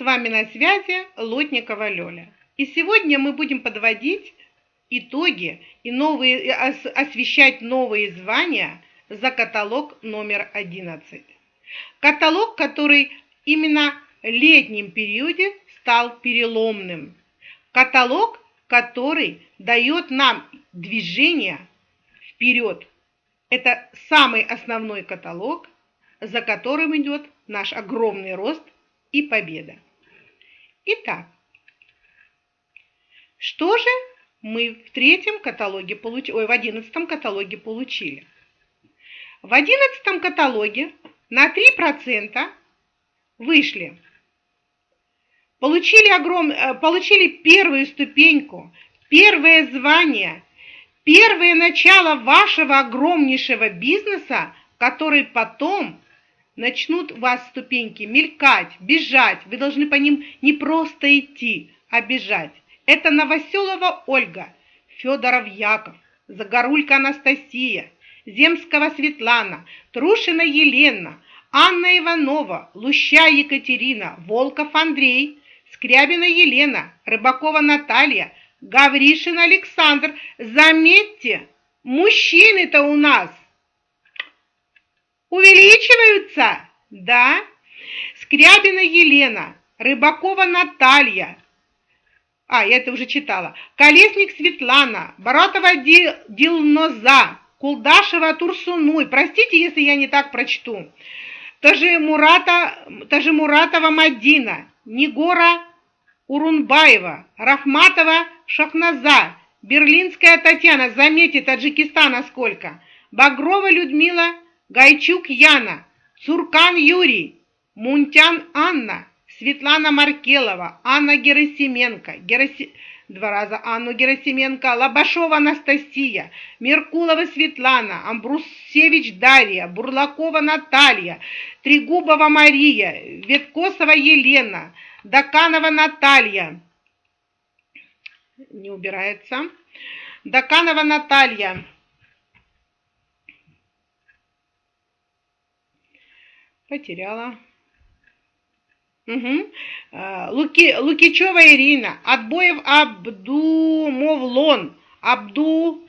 С вами на связи Лотникова Лёля. И сегодня мы будем подводить итоги и новые, освещать новые звания за каталог номер 11. Каталог, который именно в летнем периоде стал переломным. Каталог, который дает нам движение вперед. Это самый основной каталог, за которым идет наш огромный рост и победа. Итак, что же мы в третьем каталоге получили, ой, в одиннадцатом каталоге получили? В одиннадцатом каталоге на 3% вышли, получили, огром, э, получили первую ступеньку, первое звание, первое начало вашего огромнейшего бизнеса, который потом начнут вас ступеньки мелькать, бежать. Вы должны по ним не просто идти, а бежать. Это Новоселова Ольга, Федоров Яков, Загорулька Анастасия, Земского Светлана, Трушина Елена, Анна Иванова, Луща Екатерина, Волков Андрей, Скрябина Елена, Рыбакова Наталья, Гавришин Александр. Заметьте, мужчины-то у нас увеличиваются, да? Скрябина Елена, Рыбакова Наталья, а, я это уже читала, Колесник Светлана, Баратова Дилноза, Кулдашева Турсунуй, простите, если я не так прочту, Тажимурата, Тажимуратова Мадина, Нигора Урунбаева, Рахматова Шахназа, Берлинская Татьяна, заметьте, Таджикистана сколько, Багрова Людмила Гайчук Яна, Цуркан Юрий, Мунтян Анна, Светлана Маркелова, Анна Герасименко, Гераси... два раза Анну Герасименко, Лобашова Анастасия, Меркулова Светлана, Амбрусевич Дарья, Бурлакова Наталья, Трегубова Мария, Веткосова Елена, Даканова Наталья, не убирается, Даканова Наталья, Потеряла. Угу. Луки, Лукичева Ирина, Отбоев Абдумовлон, Абду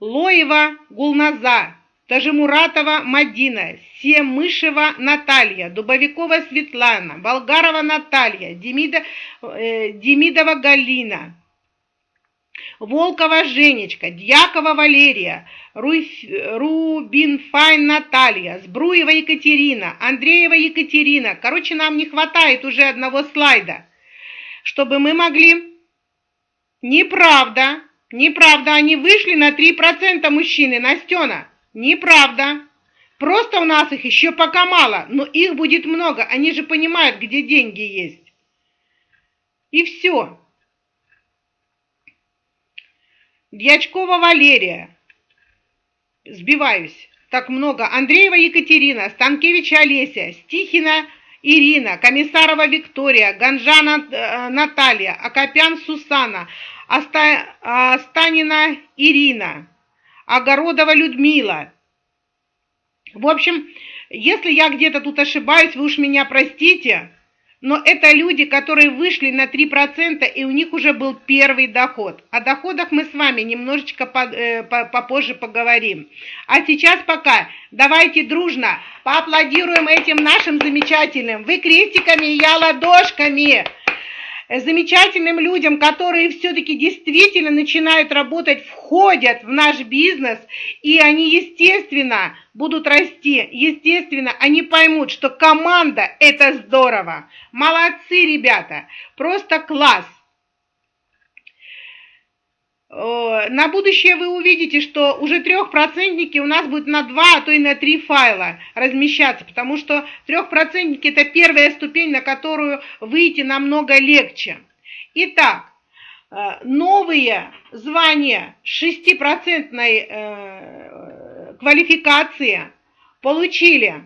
Лоева Гулназа, Тажимуратова Мадина, Семышева Наталья, Дубовикова Светлана, Болгарова Наталья, Демида, э, Демидова Галина, Волкова Женечка, Дьякова Валерия, Рубинфайн Наталья, Сбруева Екатерина, Андреева Екатерина. Короче, нам не хватает уже одного слайда, чтобы мы могли... Неправда, неправда, они вышли на 3% мужчины, Настена. Неправда. Просто у нас их еще пока мало, но их будет много, они же понимают, где деньги есть. И все. Дьячкова Валерия. Сбиваюсь. Так много. Андреева Екатерина, Станкевич Олеся, Стихина Ирина, Комиссарова Виктория, Ганжана э, Наталья, Акопян Сусана, Оста, Останина Ирина, Огородова Людмила. В общем, если я где-то тут ошибаюсь, вы уж меня простите, но это люди, которые вышли на 3%, и у них уже был первый доход. О доходах мы с вами немножечко э, попозже поговорим. А сейчас пока давайте дружно поаплодируем этим нашим замечательным. Вы крестиками, я ладошками замечательным людям, которые все-таки действительно начинают работать, входят в наш бизнес, и они, естественно, будут расти. Естественно, они поймут, что команда – это здорово. Молодцы, ребята, просто класс. На будущее вы увидите, что уже трехпроцентники у нас будут на два, а то и на три файла размещаться, потому что трехпроцентники это первая ступень, на которую выйти намного легче. Итак, э, новые звания шестипроцентной э, квалификации получили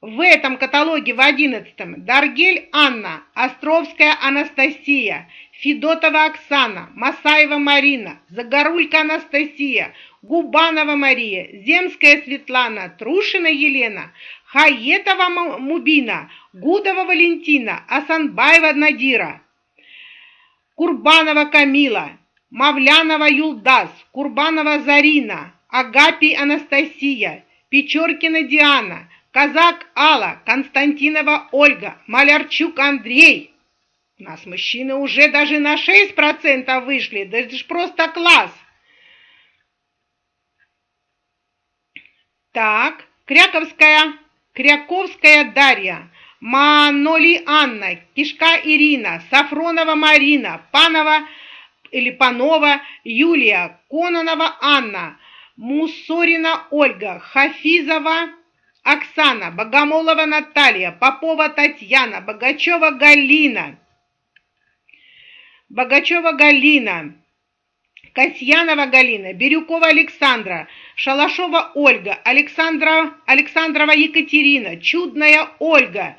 в этом каталоге в одиннадцатом Даргель Анна, Островская Анастасия, Федотова Оксана, Масаева Марина, Загорулька Анастасия, Губанова Мария, Земская Светлана, Трушина Елена, Хаетова Мубина, Гудова Валентина, Асанбаева Надира, Курбанова Камила, Мавлянова Юлдас, Курбанова Зарина, Агапий Анастасия, Печоркина Диана, Казак Алла, Константинова Ольга, Малярчук Андрей. Нас мужчины уже даже на 6% вышли, да это же просто класс. Так, Кряковская, Кряковская Дарья, Маноли Анна, Кишка Ирина, Сафронова Марина, Панова или Панова Юлия, Кононова Анна, Мусорина Ольга, Хафизова Оксана, Богомолова Наталья, Попова Татьяна, Богачева Галина, Богачева Галина, Касьянова Галина, Бирюкова Александра, Шалашова Ольга, Александра, Александрова Екатерина, Чудная Ольга,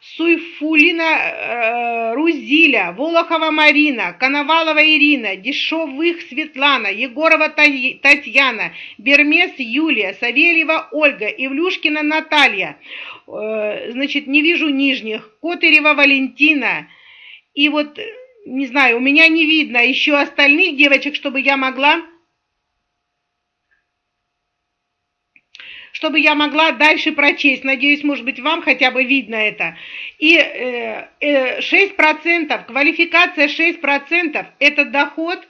Суйфулина э, Рузиля, Волохова Марина, Коновалова Ирина, Дешевых Светлана, Егорова Татьяна, Бермес Юлия, Савельева Ольга, Ивлюшкина Наталья, э, значит, не вижу нижних, Котырева Валентина, и вот не знаю, у меня не видно еще остальных девочек, чтобы я могла чтобы я могла дальше прочесть. Надеюсь, может быть, вам хотя бы видно это. И э, э, 6%, квалификация 6%, это доход,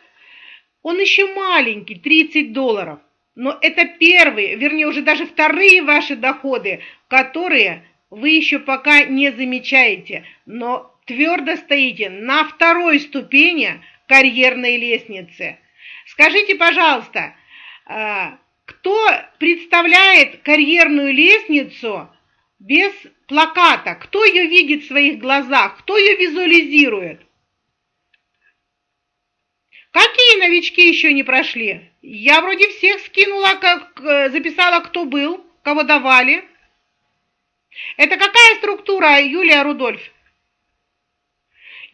он еще маленький, 30 долларов. Но это первые, вернее, уже даже вторые ваши доходы, которые вы еще пока не замечаете. Но твердо стоите на второй ступени карьерной лестницы. Скажите, пожалуйста, а, кто представляет карьерную лестницу без плаката? Кто ее видит в своих глазах? Кто ее визуализирует? Какие новички еще не прошли? Я вроде всех скинула, как э, записала, кто был, кого давали. Это какая структура, Юлия Рудольф?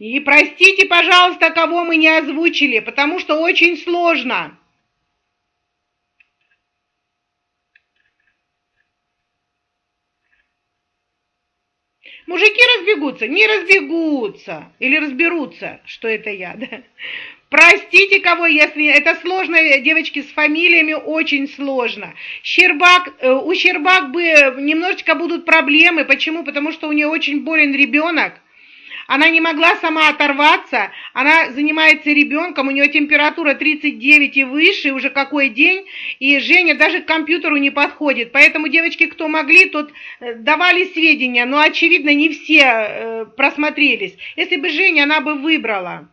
И простите, пожалуйста, кого мы не озвучили, потому что очень сложно. Мужики разбегутся, не разбегутся или разберутся, что это я, да? Простите кого, если это сложно, девочки, с фамилиями очень сложно. Щербак, э, у Щербак бы немножечко будут проблемы. Почему? Потому что у нее очень болен ребенок. Она не могла сама оторваться, она занимается ребенком, у нее температура 39 и выше, уже какой день, и Женя даже к компьютеру не подходит. Поэтому девочки, кто могли, тут э, давали сведения, но, очевидно, не все э, просмотрелись. Если бы Женя, она бы выбрала.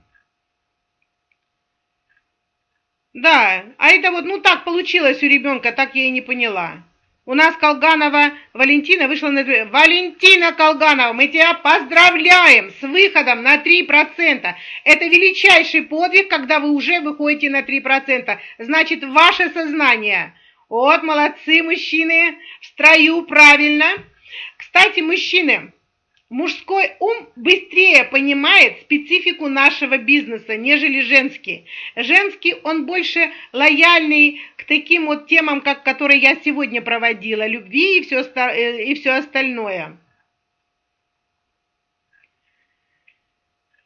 Да, а это вот, ну так получилось у ребенка, так я и не поняла. У нас Колганова Валентина вышла на... Валентина Колганова, мы тебя поздравляем с выходом на 3%. Это величайший подвиг, когда вы уже выходите на 3%. Значит, ваше сознание. Вот, молодцы, мужчины, в строю, правильно. Кстати, мужчины, Мужской ум быстрее понимает специфику нашего бизнеса, нежели женский. Женский, он больше лояльный к таким вот темам, как которые я сегодня проводила, любви и все, э, и все остальное.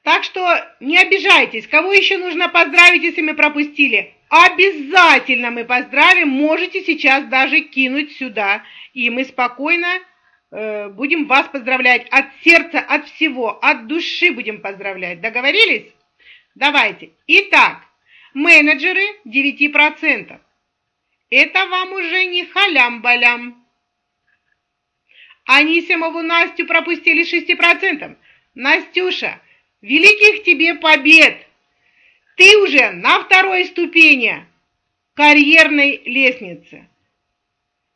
Так что не обижайтесь. Кого еще нужно поздравить, если мы пропустили? Обязательно мы поздравим. Можете сейчас даже кинуть сюда. И мы спокойно будем вас поздравлять от сердца, от всего, от души будем поздравлять. Договорились? Давайте. Итак, менеджеры 9%. Это вам уже не халям-балям. Анисимову Настю пропустили 6%. Настюша, великих тебе побед! Ты уже на второй ступени карьерной лестницы.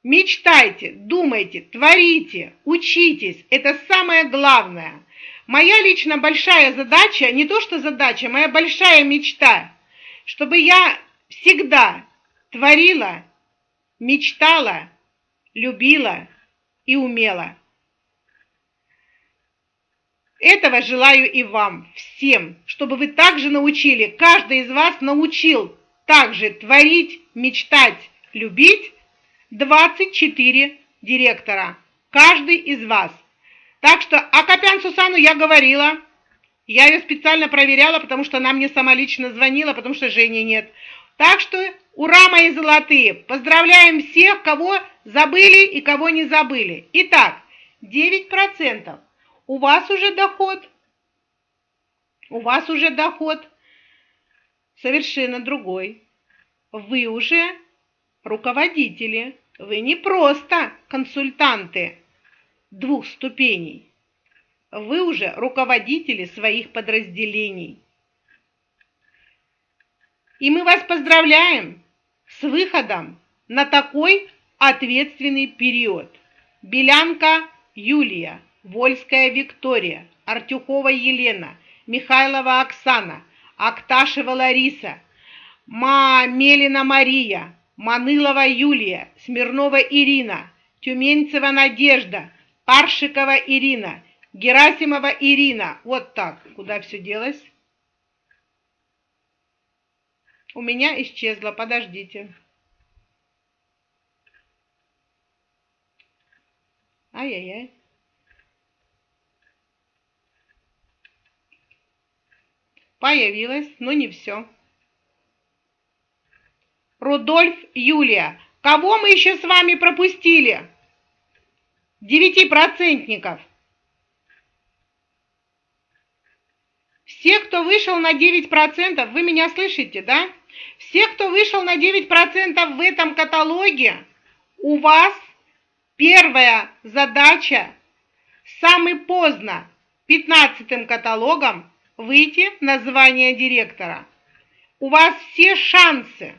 Мечтайте, думайте, творите, учитесь. Это самое главное. Моя лично большая задача, не то что задача, моя большая мечта, чтобы я всегда творила, мечтала, любила и умела. Этого желаю и вам, всем, чтобы вы также научили, каждый из вас научил также творить, мечтать, любить 24 директора, каждый из вас. Так что Акопян Сусану я говорила, я ее специально проверяла, потому что она мне сама лично звонила, потому что Жени нет. Так что ура, мои золотые! Поздравляем всех, кого забыли и кого не забыли. Итак, 9%. У вас уже доход. У вас уже доход совершенно другой. Вы уже руководители. Вы не просто консультанты двух ступеней. Вы уже руководители своих подразделений. И мы вас поздравляем с выходом на такой ответственный период. Белянка Юлия, Вольская Виктория, Артюхова Елена, Михайлова Оксана, Акташева Лариса, Мамелина Мария, Манылова Юлия, Смирнова Ирина, Тюменцева Надежда, Паршикова Ирина, Герасимова Ирина. Вот так. Куда все делось? У меня исчезло. Подождите. Ай-яй-яй. Появилось, но не все. Рудольф Юлия. Кого мы еще с вами пропустили? Девятипроцентников. Все, кто вышел на 9%, вы меня слышите, да? Все, кто вышел на 9% в этом каталоге, у вас первая задача самый поздно 15 каталогом выйти на звание директора. У вас все шансы.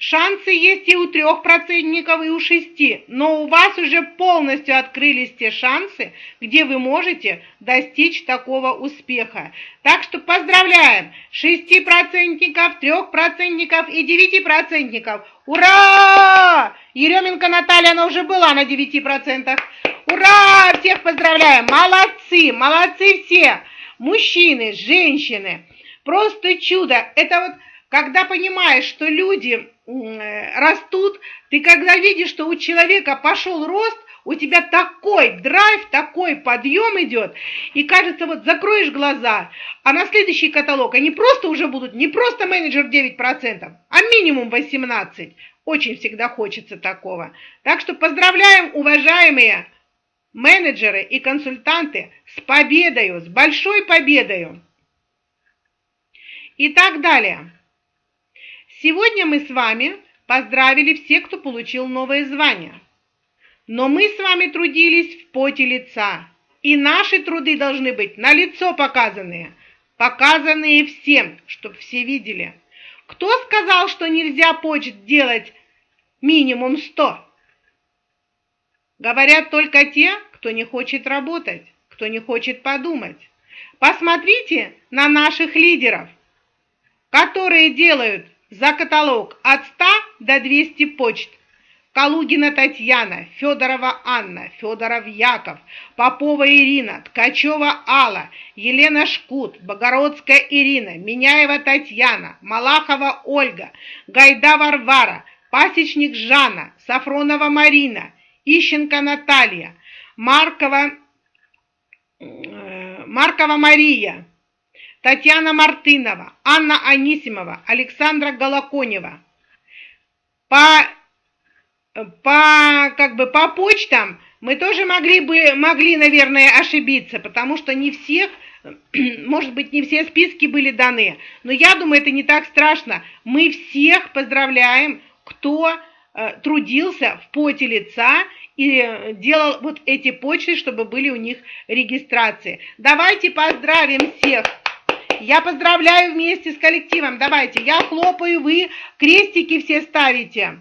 Шансы есть и у трех процентников, и у шести, но у вас уже полностью открылись те шансы, где вы можете достичь такого успеха. Так что поздравляем шестипроцентников, трехпроцентников и девятипроцентников. Ура! Еременко Наталья, она уже была на девяти процентах. Ура! Всех поздравляем! Молодцы! Молодцы все! Мужчины, женщины! Просто чудо! Это вот когда понимаешь, что люди растут, ты когда видишь, что у человека пошел рост, у тебя такой драйв, такой подъем идет, и кажется, вот закроешь глаза, а на следующий каталог они просто уже будут не просто менеджер 9%, а минимум 18%. Очень всегда хочется такого. Так что поздравляем, уважаемые менеджеры и консультанты, с победою, с большой победою. И так далее. Сегодня мы с вами поздравили всех, кто получил новое звание. Но мы с вами трудились в поте лица, и наши труды должны быть на лицо показанные, показанные всем, чтобы все видели. Кто сказал, что нельзя почт делать минимум 100? Говорят только те, кто не хочет работать, кто не хочет подумать. Посмотрите на наших лидеров, которые делают за каталог от 100 до 200 почт. Калугина Татьяна, Федорова Анна, Федоров Яков, Попова Ирина, Ткачева Алла, Елена Шкут, Богородская Ирина, Миняева Татьяна, Малахова Ольга, Гайда Варвара, Пасечник Жанна, Сафронова Марина, Ищенко Наталья, Маркова, э, Маркова Мария, Татьяна Мартынова, Анна Анисимова, Александра Голоконева. По, по, как бы по почтам мы тоже могли бы, могли, наверное, ошибиться, потому что не всех, может быть, не все списки были даны. Но я думаю, это не так страшно. Мы всех поздравляем, кто э, трудился в поте лица и делал вот эти почты, чтобы были у них регистрации. Давайте поздравим всех я поздравляю вместе с коллективом. Давайте, я хлопаю, вы крестики все ставите.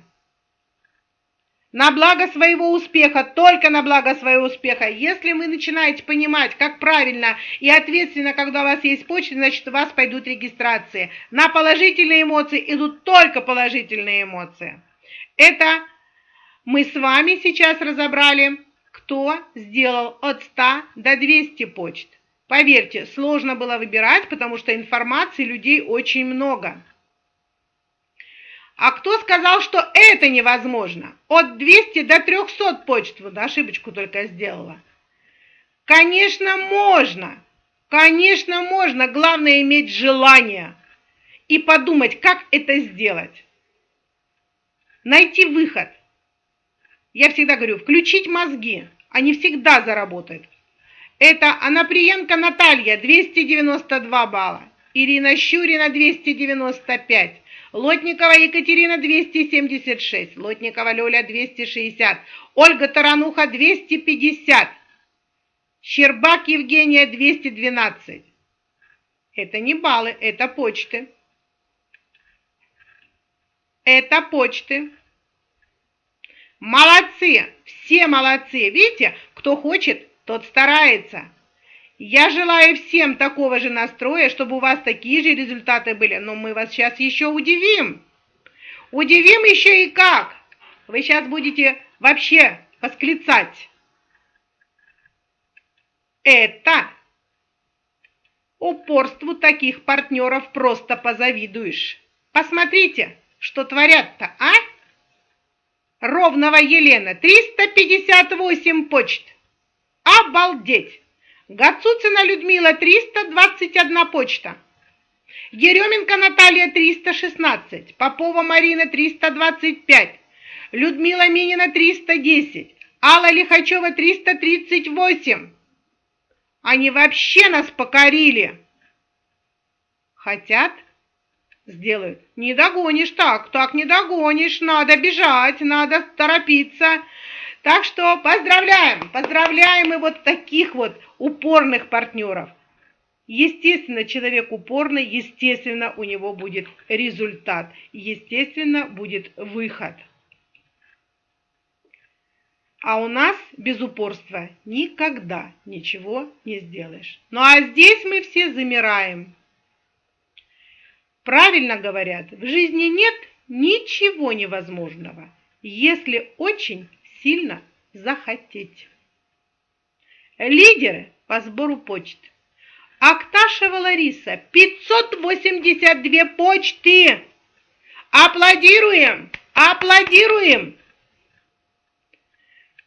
На благо своего успеха, только на благо своего успеха. Если вы начинаете понимать, как правильно и ответственно, когда у вас есть почта, значит, у вас пойдут регистрации. На положительные эмоции идут только положительные эмоции. Это мы с вами сейчас разобрали, кто сделал от 100 до 200 почт. Поверьте, сложно было выбирать, потому что информации людей очень много. А кто сказал, что это невозможно? От 200 до 300 почт, вот ошибочку только сделала. Конечно, можно. Конечно, можно. Главное иметь желание и подумать, как это сделать. Найти выход. Я всегда говорю, включить мозги. Они всегда заработают. Это Анаприенко Наталья, 292 балла. Ирина Щурина, 295. Лотникова Екатерина 276, Лотникова Лёля 260, Ольга Тарануха 250, Щербак Евгения 212. Это не баллы, это почты. Это почты. Молодцы, все молодцы. Видите, кто хочет, тот старается. Я желаю всем такого же настроя, чтобы у вас такие же результаты были. Но мы вас сейчас еще удивим. Удивим еще и как. Вы сейчас будете вообще восклицать. Это упорству таких партнеров просто позавидуешь. Посмотрите, что творят-то, а? Ровного Елена, 358 почт. Обалдеть! Гацуцина Людмила 321 почта. Еременко Наталья 316, Попова Марина 325, Людмила Минина 310, Алла Лихачева 338. Они вообще нас покорили. Хотят? Сделают. Не догонишь так, так не догонишь, надо бежать, надо торопиться. Так что поздравляем, поздравляем и вот таких вот упорных партнеров. Естественно, человек упорный, естественно, у него будет результат, естественно, будет выход. А у нас без упорства никогда ничего не сделаешь. Ну а здесь мы все замираем. Правильно говорят, в жизни нет ничего невозможного, если очень сильно захотеть. Лидеры по сбору почт. Акташева Лариса, 582 почты. Аплодируем, аплодируем.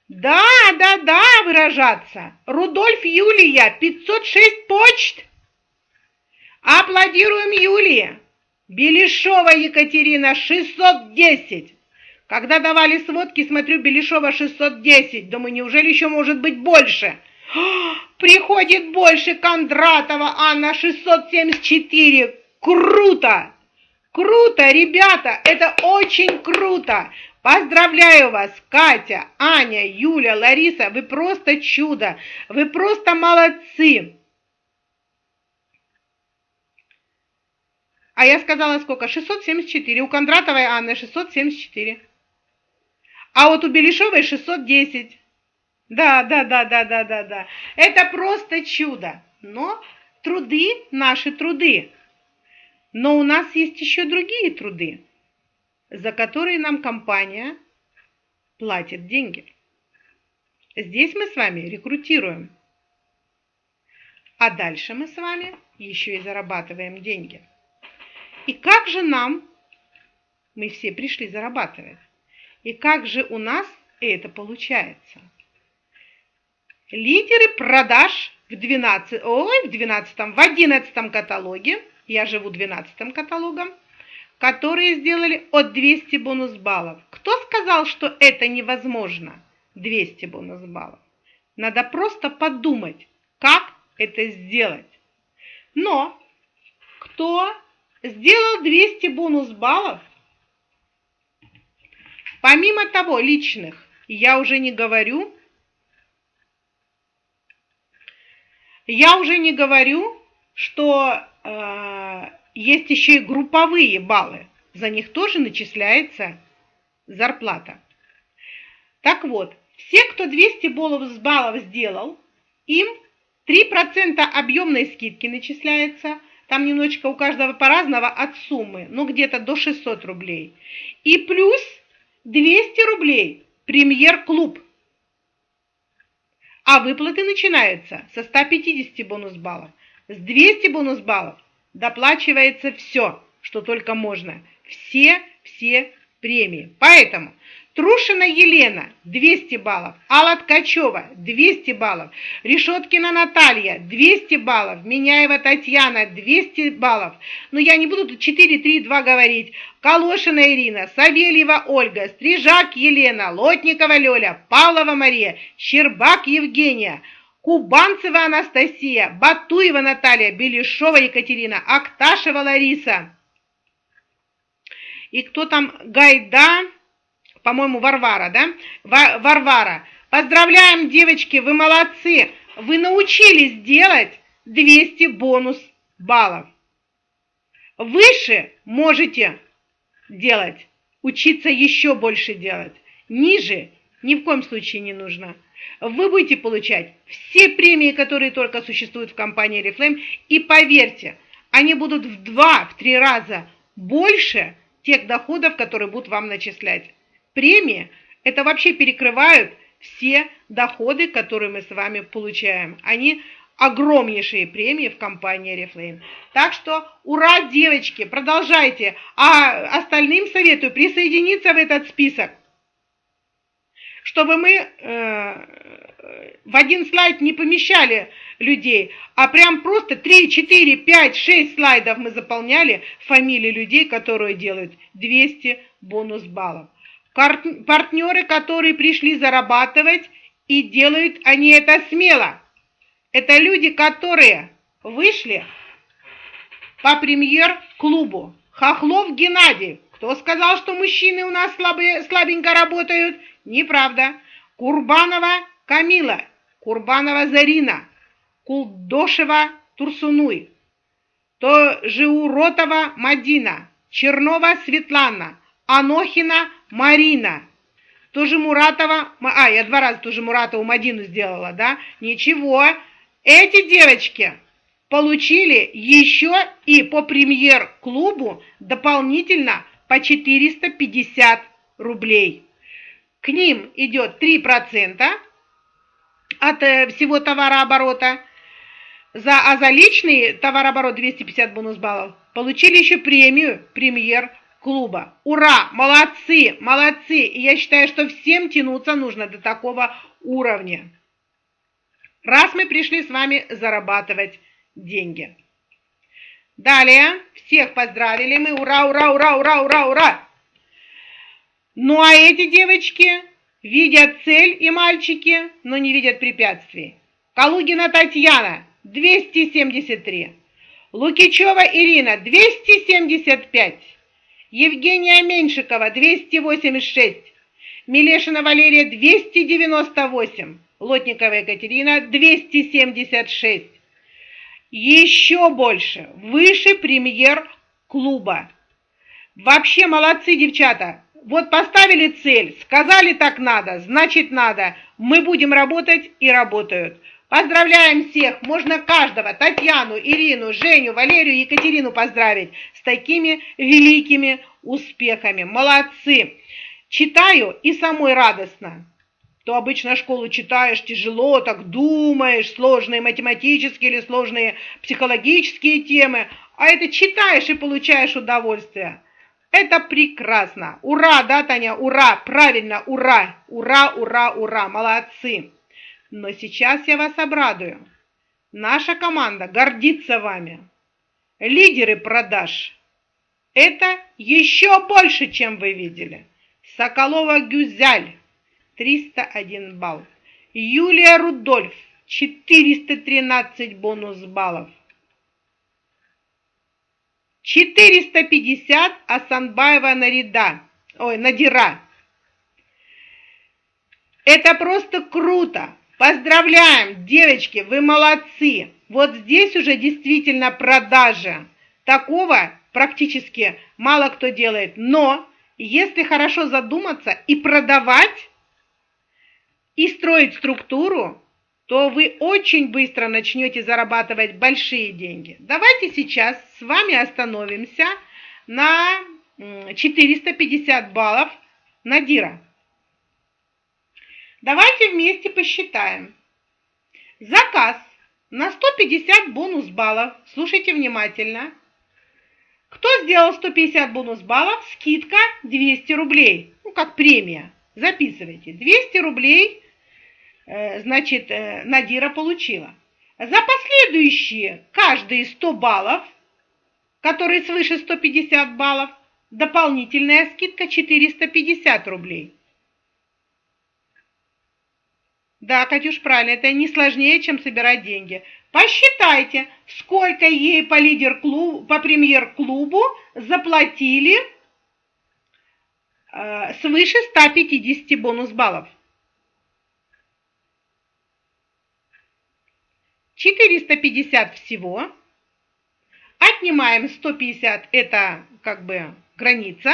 Да, да, да, выражаться. Рудольф Юлия, 506 почт. Аплодируем Юлии. Белишова Екатерина, 610. Когда давали сводки, смотрю, Белишова 610. Думаю, неужели еще может быть больше? Приходит больше Кондратова Анна 674. Круто! Круто, ребята, это очень круто. Поздравляю вас, Катя, Аня, Юля, Лариса, вы просто чудо, вы просто молодцы. А я сказала сколько? 674. У Кондратовой Анны 674. А вот у Белишевой 610. Да, да, да, да, да, да, да. Это просто чудо. Но труды наши труды. Но у нас есть еще другие труды, за которые нам компания платит деньги. Здесь мы с вами рекрутируем. А дальше мы с вами еще и зарабатываем деньги. И как же нам, мы все пришли зарабатывать, и как же у нас это получается? Лидеры продаж в 12, ой, в 12, в 11 каталоге, я живу 12 каталогом, которые сделали от 200 бонус баллов. Кто сказал, что это невозможно? 200 бонус баллов. Надо просто подумать, как это сделать. Но кто сделал 200 бонус баллов, Помимо того, личных, я уже не говорю, я уже не говорю, что э, есть еще и групповые баллы. За них тоже начисляется зарплата. Так вот, все, кто 200 баллов баллов сделал, им 3% объемной скидки начисляется. Там немножечко у каждого по-разному от суммы, ну где-то до 600 рублей. И плюс 200 рублей. Премьер-клуб. А выплаты начинаются со 150 бонус баллов. С 200 бонус баллов доплачивается все, что только можно. Все, все премии. Поэтому Трушина Елена 200 баллов, Алла Ткачева 200 баллов, Решеткина Наталья 200 баллов, Меняева Татьяна 200 баллов. Но я не буду тут 4, 3, 2 говорить. Калошина Ирина, Савельева Ольга, Стрижак Елена, Лотникова Лёля, Павлова Мария, Щербак Евгения, Кубанцева Анастасия, Батуева Наталья, Белешова Екатерина, Акташева Лариса. И кто там? Гайда по-моему, Варвара, да? Варвара. Поздравляем, девочки, вы молодцы. Вы научились делать 200 бонус баллов. Выше можете делать, учиться еще больше делать. Ниже ни в коем случае не нужно. Вы будете получать все премии, которые только существуют в компании Reflame, и поверьте, они будут в два, в три раза больше тех доходов, которые будут вам начислять премии, это вообще перекрывают все доходы, которые мы с вами получаем. Они огромнейшие премии в компании Reflame. Так что ура, девочки, продолжайте. А остальным советую присоединиться в этот список, чтобы мы э, в один слайд не помещали людей, а прям просто 3, 4, 5, 6 слайдов мы заполняли фамилии людей, которые делают 200 бонус баллов партнеры, которые пришли зарабатывать, и делают они это смело. Это люди, которые вышли по премьер-клубу. Хохлов Геннадий. Кто сказал, что мужчины у нас слабые, слабенько работают? Неправда. Курбанова Камила. Курбанова Зарина. Кулдошева Турсунуй. То Жиуротова Мадина. Чернова Светлана. Анохина Марина. Тоже Муратова, а, я два раза тоже Муратову Мадину сделала, да? Ничего, эти девочки получили еще и по премьер-клубу дополнительно по 450 рублей. К ним идет 3% от э, всего товарооборота, за, а за личный товарооборот 250 бонус баллов получили еще премию премьер клуба. Ура! Молодцы! Молодцы! И я считаю, что всем тянуться нужно до такого уровня. Раз мы пришли с вами зарабатывать деньги. Далее, всех поздравили мы. Ура, ура, ура, ура, ура, ура! Ну а эти девочки видят цель и мальчики, но не видят препятствий. Калугина Татьяна, 273. Лукичева Ирина, 275. Евгения Меньшикова 286, Милешина Валерия 298, Лотникова Екатерина 276. Еще больше, выше премьер-клуба. Вообще молодцы, девчата. Вот поставили цель, сказали так надо, значит надо. Мы будем работать и работают. Поздравляем всех, можно каждого, Татьяну, Ирину, Женю, Валерию, Екатерину поздравить с такими великими успехами. Молодцы! Читаю и самой радостно. То обычно школу читаешь тяжело, так думаешь, сложные математические или сложные психологические темы, а это читаешь и получаешь удовольствие. Это прекрасно. Ура, да, Таня, ура, правильно, ура, ура, ура, ура, молодцы. Но сейчас я вас обрадую. Наша команда гордится вами. Лидеры продаж. Это еще больше, чем вы видели. Соколова Гюзяль 301 балл. Юлия Рудольф 413 бонус баллов. 450 Асанбаева Нарида. Ой, Надира. Это просто круто. Поздравляем, девочки, вы молодцы. Вот здесь уже действительно продажа. Такого практически мало кто делает. Но если хорошо задуматься и продавать, и строить структуру, то вы очень быстро начнете зарабатывать большие деньги. Давайте сейчас с вами остановимся на 450 баллов Надира. Давайте вместе посчитаем. Заказ на 150 бонус баллов. Слушайте внимательно. Кто сделал 150 бонус баллов, скидка 200 рублей. Ну, как премия. Записывайте. 200 рублей, э, значит, э, Надира получила. За последующие каждые 100 баллов, которые свыше 150 баллов, дополнительная скидка 450 рублей. Да, Катюш, правильно, это не сложнее, чем собирать деньги. Посчитайте, сколько ей по лидер-клубу, по премьер-клубу заплатили э, свыше 150 бонус баллов. 450 всего. Отнимаем 150, это как бы граница.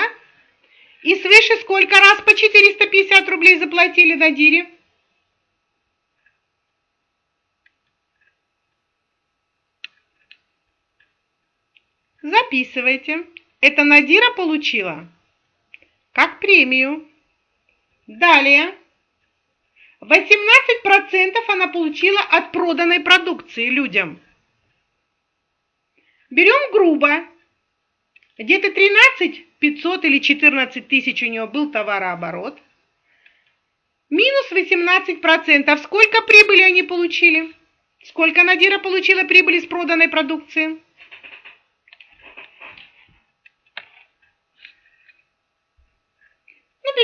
И свыше сколько раз по 450 рублей заплатили на дире? Записывайте. Это Надира получила как премию. Далее. 18% она получила от проданной продукции людям. Берем грубо. Где-то 13 500 или 14 тысяч у нее был товарооборот. Минус 18%. Сколько прибыли они получили? Сколько Надира получила прибыли с проданной продукции?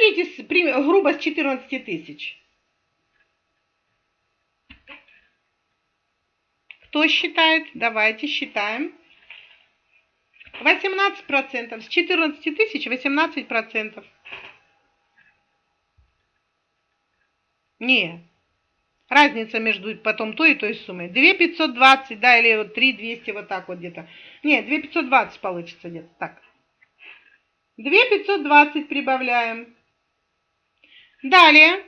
Ну, берите грубо с 14 тысяч. Кто считает? Давайте считаем. 18%. С 14 тысяч 18%. Не. Разница между потом той и той суммой. 2 520, да, или вот 3 200, вот так вот где-то. Не, 2 520 получится где-то так. 2 520 прибавляем. Далее.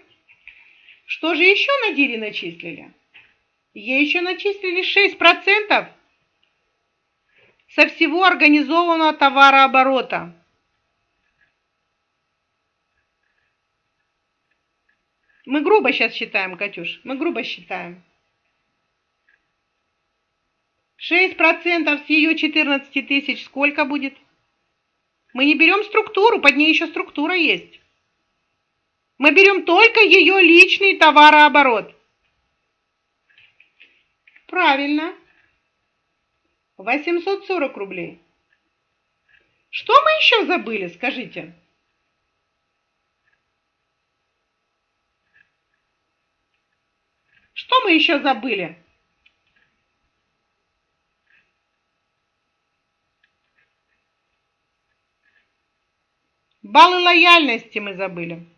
Что же еще на Дире начислили? Ей еще начислили 6% со всего организованного товарооборота. Мы грубо сейчас считаем, Катюш, мы грубо считаем. 6% с ее 14 тысяч сколько будет? Мы не берем структуру, под ней еще структура есть. Мы берем только ее личный товарооборот. Правильно. 840 рублей. Что мы еще забыли, скажите? Что мы еще забыли? Баллы лояльности мы забыли.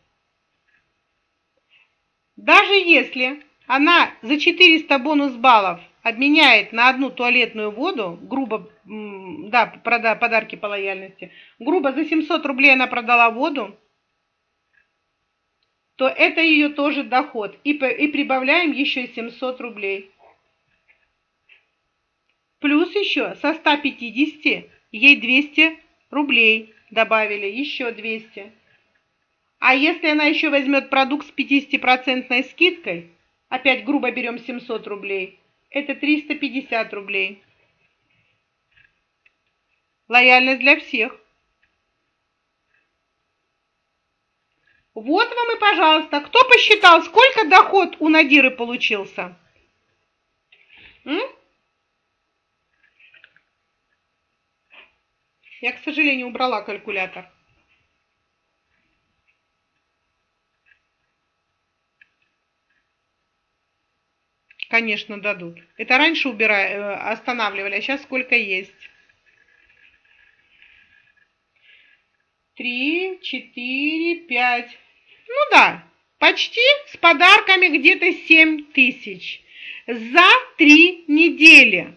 Даже если она за 400 бонус баллов обменяет на одну туалетную воду, грубо, да, прода, подарки по лояльности, грубо за 700 рублей она продала воду, то это ее тоже доход. И, и прибавляем еще 700 рублей. Плюс еще со 150 ей 200 рублей добавили, еще 200. А если она еще возьмет продукт с 50% скидкой, опять грубо берем 700 рублей, это 350 рублей. Лояльность для всех. Вот вам и пожалуйста. Кто посчитал, сколько доход у Надиры получился? М? Я, к сожалению, убрала калькулятор. Конечно, дадут. Это раньше убирали, э, останавливали, а сейчас сколько есть. Три, четыре, пять. Ну да, почти с подарками где-то семь тысяч. За три недели.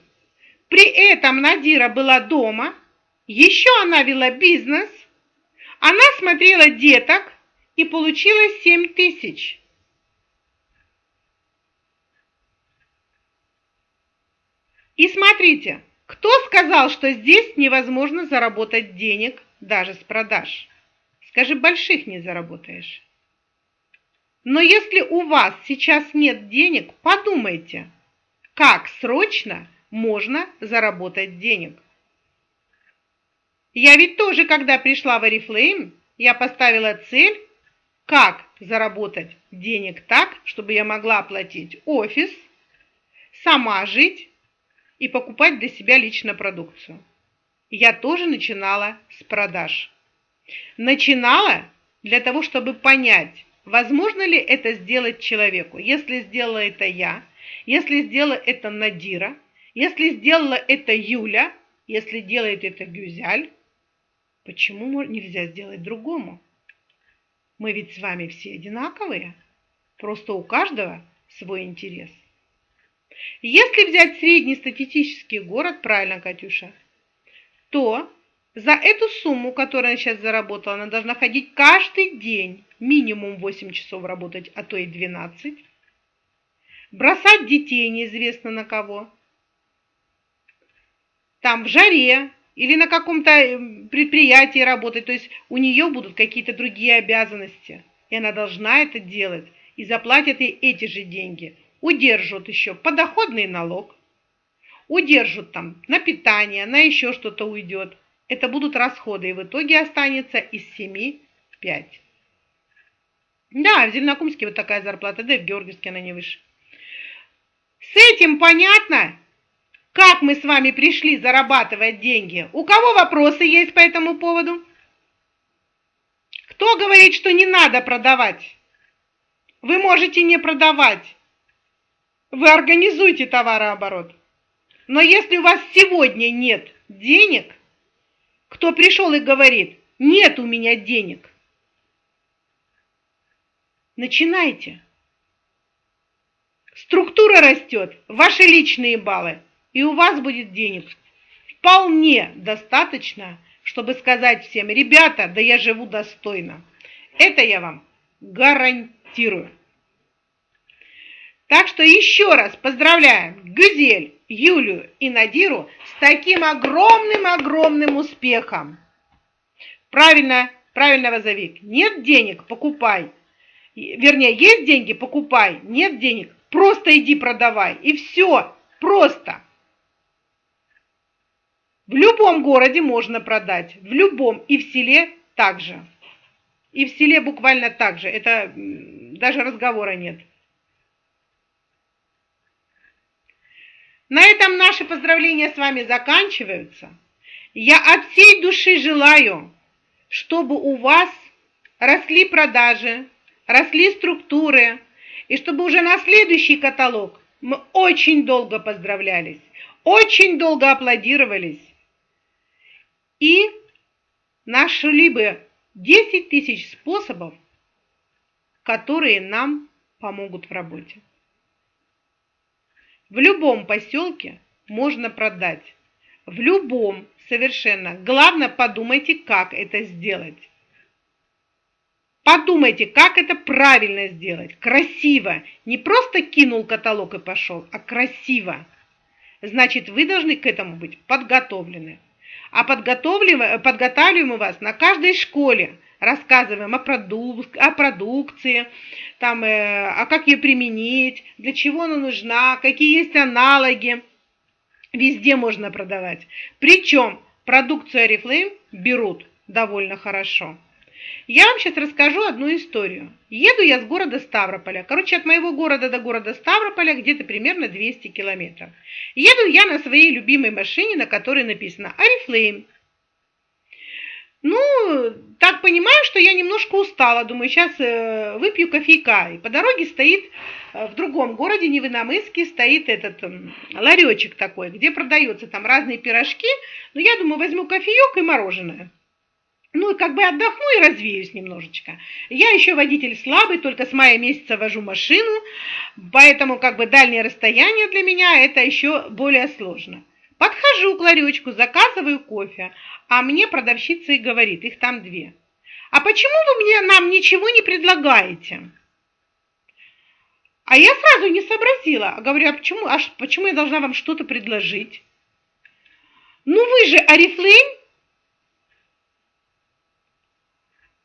При этом Надира была дома, еще она вела бизнес, она смотрела деток и получила семь тысяч. И смотрите, кто сказал, что здесь невозможно заработать денег даже с продаж? Скажи, больших не заработаешь. Но если у вас сейчас нет денег, подумайте, как срочно можно заработать денег. Я ведь тоже, когда пришла в Oriflame, я поставила цель, как заработать денег так, чтобы я могла оплатить офис, сама жить и покупать для себя лично продукцию. Я тоже начинала с продаж. Начинала для того, чтобы понять, возможно ли это сделать человеку. Если сделала это я, если сделала это Надира, если сделала это Юля, если делает это Гюзяль, почему нельзя сделать другому? Мы ведь с вами все одинаковые, просто у каждого свой интерес. Если взять среднестатистический город, правильно, Катюша, то за эту сумму, которую она сейчас заработала, она должна ходить каждый день, минимум 8 часов работать, а то и 12. Бросать детей неизвестно на кого. Там в жаре или на каком-то э, предприятии работать, то есть у нее будут какие-то другие обязанности, и она должна это делать, и заплатят ей эти же деньги. Удержат еще подоходный налог, удержат там на питание, на еще что-то уйдет. Это будут расходы, и в итоге останется из 7 5. Да, в Зеленокумске вот такая зарплата, да и в Георгиевске она не выше. С этим понятно, как мы с вами пришли зарабатывать деньги? У кого вопросы есть по этому поводу? Кто говорит, что не надо продавать? Вы можете не продавать. Вы организуйте товарооборот. Но если у вас сегодня нет денег, кто пришел и говорит, нет у меня денег, начинайте. Структура растет, ваши личные баллы, и у вас будет денег вполне достаточно, чтобы сказать всем, ребята, да я живу достойно. Это я вам гарантирую. Так что еще раз поздравляем Гюзель, Юлю и Надиру с таким огромным-огромным успехом. Правильно, правильно, Вазовик. Нет денег, покупай. Вернее, есть деньги, покупай. Нет денег, просто иди продавай. И все, просто. В любом городе можно продать, в любом, и в селе также. И в селе буквально так же, это даже разговора нет. На этом наши поздравления с вами заканчиваются. Я от всей души желаю, чтобы у вас росли продажи, росли структуры, и чтобы уже на следующий каталог мы очень долго поздравлялись, очень долго аплодировались и нашли бы 10 тысяч способов, которые нам помогут в работе. В любом поселке можно продать. В любом совершенно. Главное, подумайте, как это сделать. Подумайте, как это правильно сделать. Красиво. Не просто кинул каталог и пошел, а красиво. Значит, вы должны к этому быть подготовлены. А подготавливаем, вас на каждой школе. Рассказываем о, продук о продукции, там, э, а как ее применить, для чего она нужна, какие есть аналоги. Везде можно продавать. Причем продукцию Oriflame берут довольно хорошо. Я вам сейчас расскажу одну историю. Еду я с города Ставрополя. Короче, от моего города до города Ставрополя где-то примерно 200 километров. Еду я на своей любимой машине, на которой написано Oriflame. Ну, так понимаю, что я немножко устала. Думаю, сейчас э, выпью кофейка. И по дороге стоит э, в другом городе, не в Иномыске, стоит этот э, ларечек такой, где продаются там разные пирожки. Но я думаю, возьму кофеек и мороженое. Ну, и как бы отдохну и развеюсь немножечко. Я еще водитель слабый, только с мая месяца вожу машину, поэтому как бы дальнее расстояние для меня это еще более сложно. Подхожу к ларечку, заказываю кофе, а мне продавщица и говорит, их там две. А почему вы мне нам ничего не предлагаете? А я сразу не сообразила. Говорю, а почему, а почему я должна вам что-то предложить? Ну вы же Арифлейм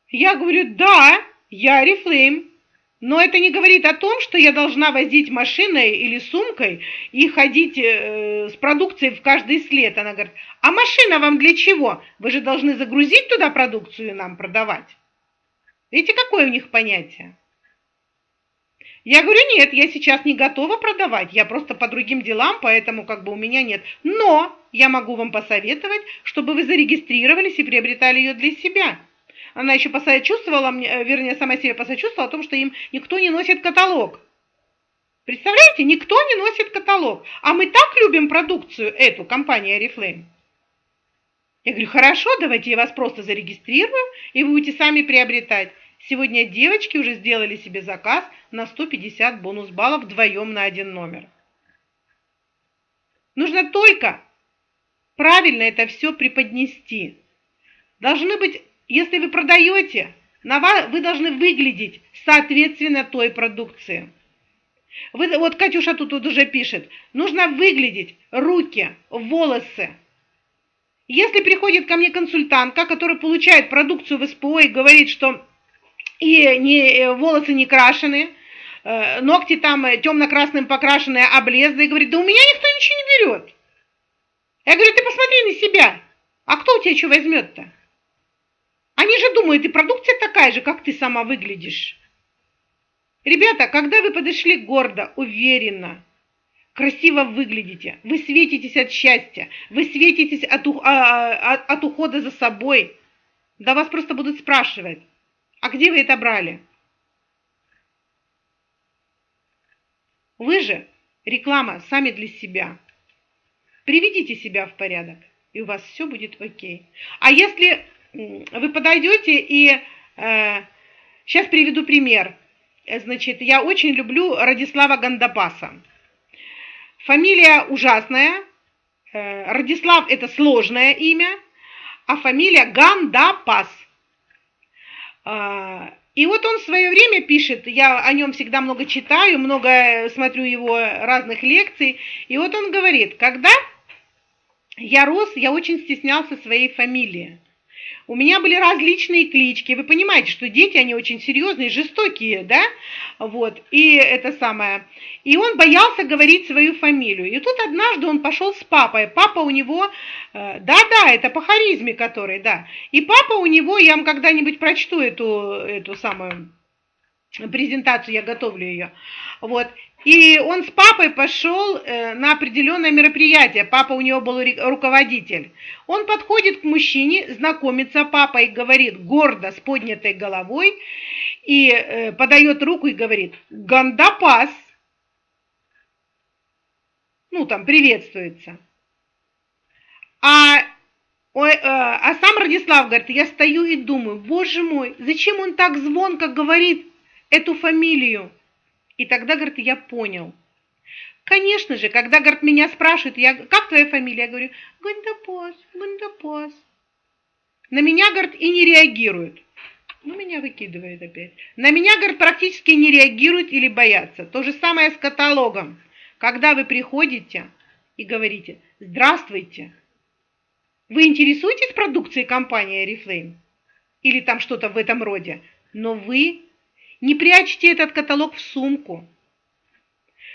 Я говорю, да, я Арифлейм. Но это не говорит о том, что я должна возить машиной или сумкой и ходить э, с продукцией в каждый след. Она говорит, а машина вам для чего? Вы же должны загрузить туда продукцию и нам продавать. Видите, какое у них понятие? Я говорю, нет, я сейчас не готова продавать, я просто по другим делам, поэтому как бы у меня нет. Но я могу вам посоветовать, чтобы вы зарегистрировались и приобретали ее для себя. Она еще посочувствовала мне, э, вернее, сама себе посочувствовала о том, что им никто не носит каталог. Представляете, никто не носит каталог. А мы так любим продукцию эту, компания Oriflame. Я говорю, хорошо, давайте я вас просто зарегистрирую, и вы будете сами приобретать. Сегодня девочки уже сделали себе заказ на 150 бонус баллов вдвоем на один номер. Нужно только правильно это все преподнести. Должны быть, если вы продаете, на вас, вы должны выглядеть соответственно той продукции. Вы, вот Катюша тут, тут уже пишет, нужно выглядеть руки, волосы. Если приходит ко мне консультантка, которая получает продукцию в СПО и говорит, что и не, э, волосы не крашены, э, ногти там э, темно-красным покрашенные, облезлые, говорит, да у меня никто ничего не берет. Я говорю, ты посмотри на себя, а кто у тебя что возьмет-то? Они же думают, и продукция такая же, как ты сама выглядишь. Ребята, когда вы подошли гордо, уверенно, красиво выглядите, вы светитесь от счастья, вы светитесь от, а, а, от, от ухода за собой, да вас просто будут спрашивать, а где вы это брали? Вы же реклама сами для себя. Приведите себя в порядок, и у вас все будет окей. А если вы подойдете и... Э, сейчас приведу пример. Значит, я очень люблю Радислава Гандапаса. Фамилия ужасная. Э, Радислав – это сложное имя, а фамилия Гандапас – а, и вот он в свое время пишет, я о нем всегда много читаю, много смотрю его разных лекций, и вот он говорит, когда я рос, я очень стеснялся своей фамилии. У меня были различные клички. Вы понимаете, что дети, они очень серьезные, жестокие, да? Вот. И это самое. И он боялся говорить свою фамилию. И тут однажды он пошел с папой. Папа у него, э, да-да, это по харизме который, да. И папа у него, я вам когда-нибудь прочту эту, эту самую презентацию, я готовлю ее. Вот. И он с папой пошел э, на определенное мероприятие. Папа у него был руководитель. Он подходит к мужчине, знакомится папа и говорит гордо, с поднятой головой, и э, подает руку и говорит «Гандапас». Ну, там приветствуется. А, э, а сам Радислав говорит, я стою и думаю, боже мой, зачем он так звонко говорит эту фамилию? И тогда, говорит, я понял. Конечно же, когда, говорит, меня спрашивают, я, как твоя фамилия? Я говорю, Гандапос, Гандапос. На меня, говорит, и не реагируют. Ну, меня выкидывает опять. На меня, говорит, практически не реагируют или боятся. То же самое с каталогом. Когда вы приходите и говорите «Здравствуйте», вы интересуетесь продукцией компании Oriflame? Или там что-то в этом роде? Но вы не прячьте этот каталог в сумку.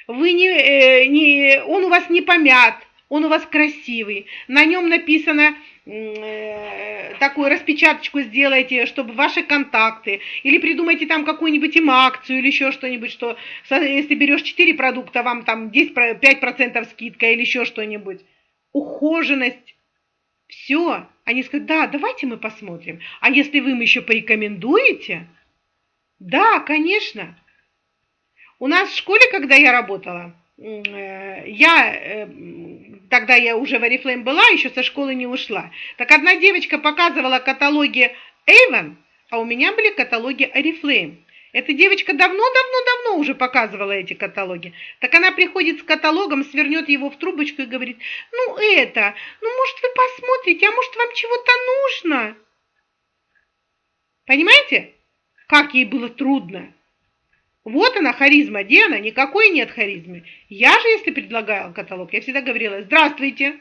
Вы не, э, не, он у вас не помят, он у вас красивый. На нем написано э, такую распечаточку сделайте, чтобы ваши контакты, или придумайте там какую-нибудь им акцию, или еще что-нибудь, что если берешь 4 продукта, вам там 10, 5% скидка, или еще что-нибудь. Ухоженность. Все. Они скажут, да, давайте мы посмотрим. А если вы им еще порекомендуете, да, конечно. У нас в школе, когда я работала, э, я, э, тогда я уже в Oriflame была, еще со школы не ушла. Так одна девочка показывала каталоги Avon, а у меня были каталоги Oriflame. Эта девочка давно-давно-давно уже показывала эти каталоги. Так она приходит с каталогом, свернет его в трубочку и говорит, ну это, ну может вы посмотрите, а может вам чего-то нужно? Понимаете? Как ей было трудно. Вот она, харизма. Где она? Никакой нет харизмы. Я же, если предлагала каталог, я всегда говорила, здравствуйте.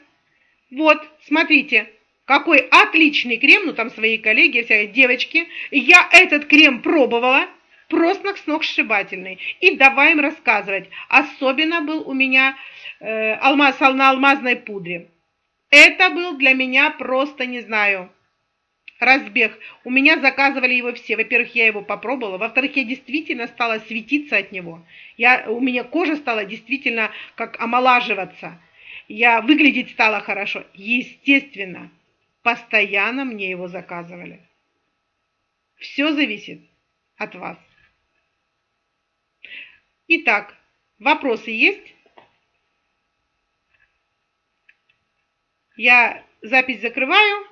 Вот, смотрите, какой отличный крем, ну там свои коллеги, вся девочки. Я этот крем пробовала. просто сногсшибательный. И давай им рассказывать. Особенно был у меня э, алмаз на алмазной пудре. Это был для меня просто, не знаю, разбег. У меня заказывали его все. Во-первых, я его попробовала. Во-вторых, я действительно стала светиться от него. Я, у меня кожа стала действительно как омолаживаться. Я выглядеть стала хорошо. Естественно, постоянно мне его заказывали. Все зависит от вас. Итак, вопросы есть? Я запись закрываю.